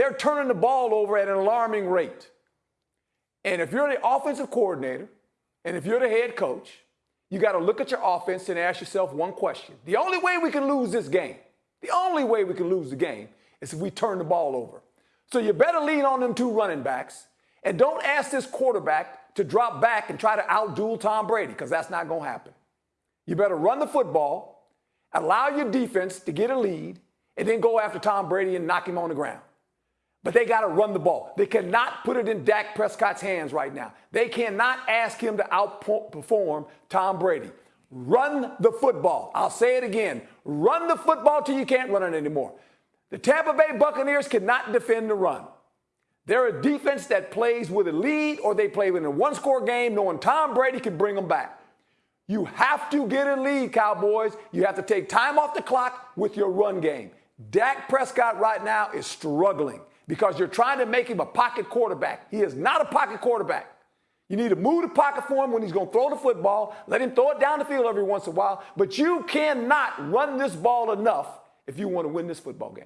They're turning the ball over at an alarming rate. And if you're the offensive coordinator and if you're the head coach, you got to look at your offense and ask yourself one question. The only way we can lose this game, the only way we can lose the game is if we turn the ball over. So you better lean on them two running backs and don't ask this quarterback to drop back and try to outduel Tom Brady because that's not going to happen. You better run the football, allow your defense to get a lead, and then go after Tom Brady and knock him on the ground. But they got to run the ball. They cannot put it in Dak Prescott's hands right now. They cannot ask him to outperform Tom Brady. Run the football. I'll say it again. Run the football till you can't run it anymore. The Tampa Bay Buccaneers cannot defend the run. They're a defense that plays with a lead or they play in a one score game knowing Tom Brady can bring them back. You have to get a lead, Cowboys. You have to take time off the clock with your run game. Dak Prescott right now is struggling because you're trying to make him a pocket quarterback. He is not a pocket quarterback. You need to move the pocket for him when he's going to throw the football. Let him throw it down the field every once in a while. But you cannot run this ball enough if you want to win this football game.